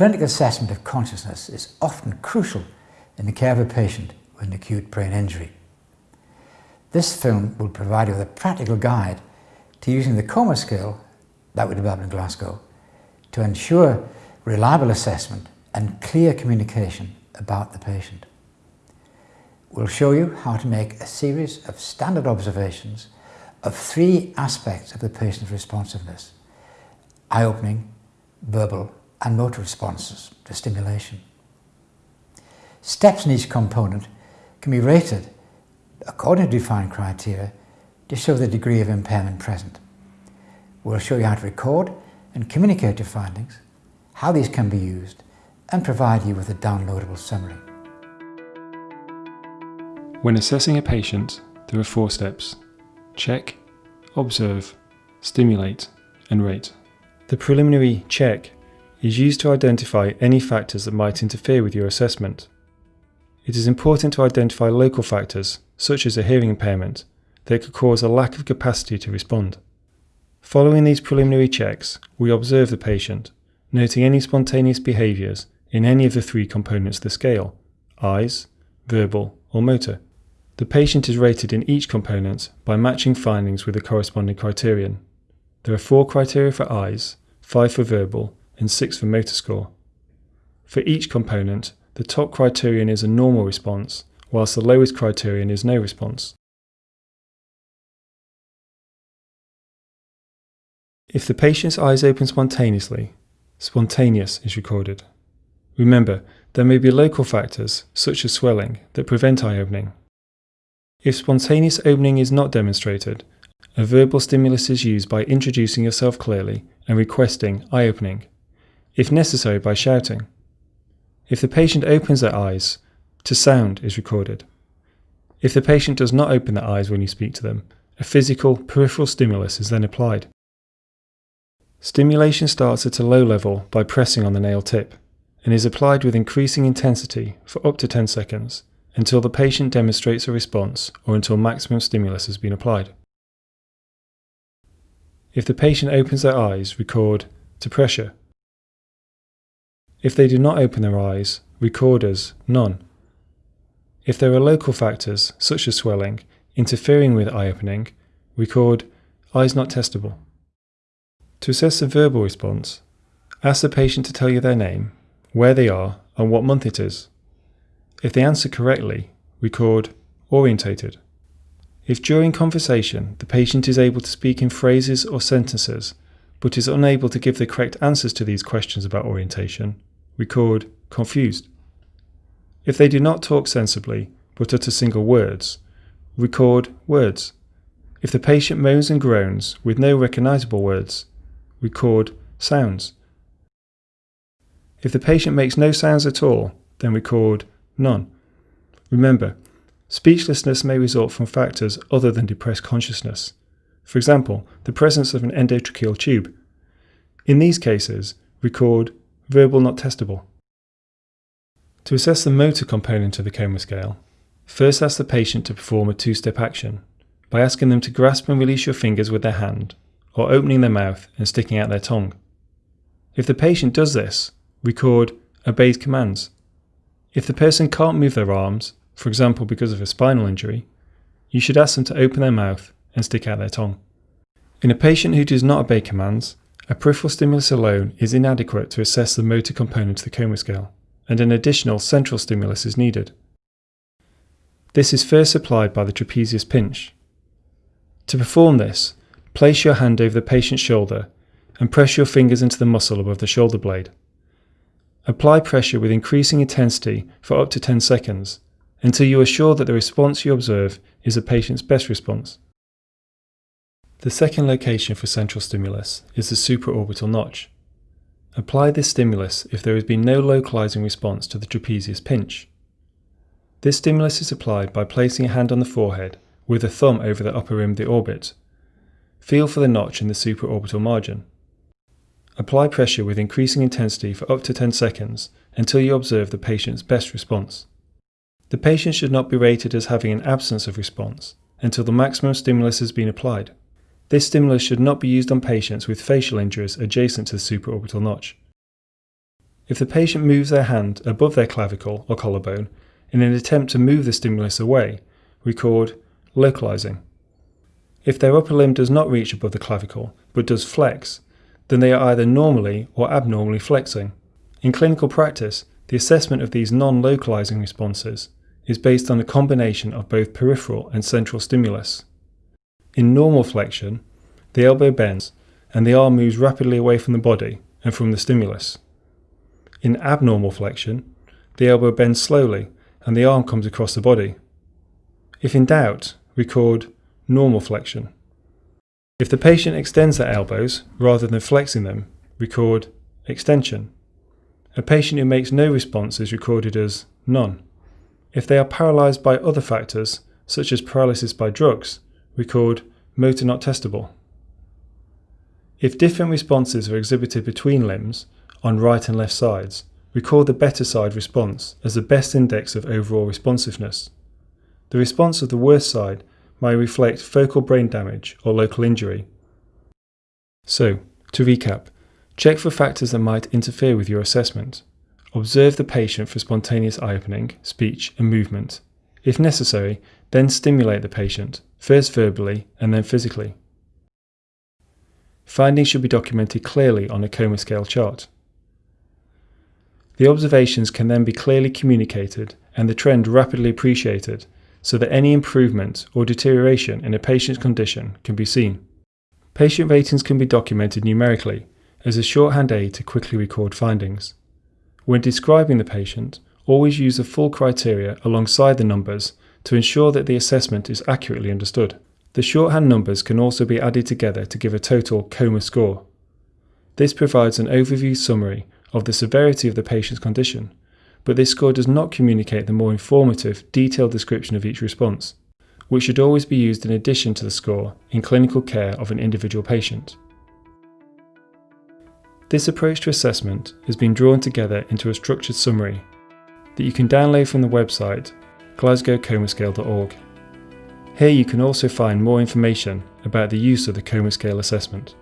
Clinical assessment of consciousness is often crucial in the care of a patient with an acute brain injury. This film will provide you with a practical guide to using the coma scale that we developed in Glasgow to ensure reliable assessment and clear communication about the patient. We'll show you how to make a series of standard observations of three aspects of the patient's responsiveness, eye-opening, verbal and motor responses to stimulation. Steps in each component can be rated according to defined criteria to show the degree of impairment present. We'll show you how to record and communicate your findings, how these can be used, and provide you with a downloadable summary. When assessing a patient, there are four steps. Check, observe, stimulate, and rate. The preliminary check is used to identify any factors that might interfere with your assessment. It is important to identify local factors, such as a hearing impairment, that could cause a lack of capacity to respond. Following these preliminary checks, we observe the patient, noting any spontaneous behaviours in any of the three components of the scale eyes, verbal, or motor. The patient is rated in each component by matching findings with the corresponding criterion. There are four criteria for eyes, five for verbal, and six for motor score. For each component, the top criterion is a normal response, whilst the lowest criterion is no response. If the patient's eyes open spontaneously, spontaneous is recorded. Remember, there may be local factors, such as swelling, that prevent eye opening. If spontaneous opening is not demonstrated, a verbal stimulus is used by introducing yourself clearly and requesting eye opening, if necessary by shouting. If the patient opens their eyes, to sound is recorded. If the patient does not open their eyes when you speak to them, a physical peripheral stimulus is then applied. Stimulation starts at a low level by pressing on the nail tip and is applied with increasing intensity for up to 10 seconds until the patient demonstrates a response or until maximum stimulus has been applied. If the patient opens their eyes, record to pressure. If they do not open their eyes, record as none. If there are local factors, such as swelling, interfering with eye opening, record eyes not testable. To assess a verbal response, ask the patient to tell you their name, where they are, and what month it is. If they answer correctly, record orientated. If during conversation the patient is able to speak in phrases or sentences, but is unable to give the correct answers to these questions about orientation, record confused. If they do not talk sensibly, but utter single words, record words. If the patient moans and groans with no recognizable words, record sounds. If the patient makes no sounds at all, then record none. Remember, speechlessness may result from factors other than depressed consciousness. For example, the presence of an endotracheal tube. In these cases, record verbal not testable. To assess the motor component of the coma scale, first ask the patient to perform a two-step action by asking them to grasp and release your fingers with their hand or opening their mouth and sticking out their tongue. If the patient does this, record obeys commands. If the person can't move their arms, for example because of a spinal injury, you should ask them to open their mouth and stick out their tongue. In a patient who does not obey commands, a peripheral stimulus alone is inadequate to assess the motor component of the coma scale, and an additional central stimulus is needed. This is first applied by the trapezius pinch. To perform this, Place your hand over the patient's shoulder and press your fingers into the muscle above the shoulder blade. Apply pressure with increasing intensity for up to 10 seconds until you are sure that the response you observe is the patient's best response. The second location for central stimulus is the supraorbital notch. Apply this stimulus if there has been no localizing response to the trapezius pinch. This stimulus is applied by placing a hand on the forehead with a thumb over the upper rim of the orbit Feel for the notch in the supraorbital margin. Apply pressure with increasing intensity for up to 10 seconds until you observe the patient's best response. The patient should not be rated as having an absence of response until the maximum stimulus has been applied. This stimulus should not be used on patients with facial injuries adjacent to the supraorbital notch. If the patient moves their hand above their clavicle or collarbone in an attempt to move the stimulus away, record localizing. If their upper limb does not reach above the clavicle but does flex, then they are either normally or abnormally flexing. In clinical practice, the assessment of these non localizing responses is based on a combination of both peripheral and central stimulus. In normal flexion, the elbow bends and the arm moves rapidly away from the body and from the stimulus. In abnormal flexion, the elbow bends slowly and the arm comes across the body. If in doubt, record normal flexion. If the patient extends their elbows rather than flexing them, record extension. A patient who makes no response is recorded as none. If they are paralysed by other factors, such as paralysis by drugs, record motor not testable. If different responses are exhibited between limbs, on right and left sides, record the better side response as the best index of overall responsiveness. The response of the worst side may reflect focal brain damage or local injury. So, to recap, check for factors that might interfere with your assessment. Observe the patient for spontaneous eye opening, speech, and movement. If necessary, then stimulate the patient, first verbally and then physically. Findings should be documented clearly on a coma scale chart. The observations can then be clearly communicated and the trend rapidly appreciated so that any improvement or deterioration in a patient's condition can be seen. Patient ratings can be documented numerically as a shorthand aid to quickly record findings. When describing the patient, always use the full criteria alongside the numbers to ensure that the assessment is accurately understood. The shorthand numbers can also be added together to give a total coma score. This provides an overview summary of the severity of the patient's condition but this score does not communicate the more informative, detailed description of each response, which should always be used in addition to the score in clinical care of an individual patient. This approach to assessment has been drawn together into a structured summary that you can download from the website glasgowcomascale.org. Here you can also find more information about the use of the coma scale assessment.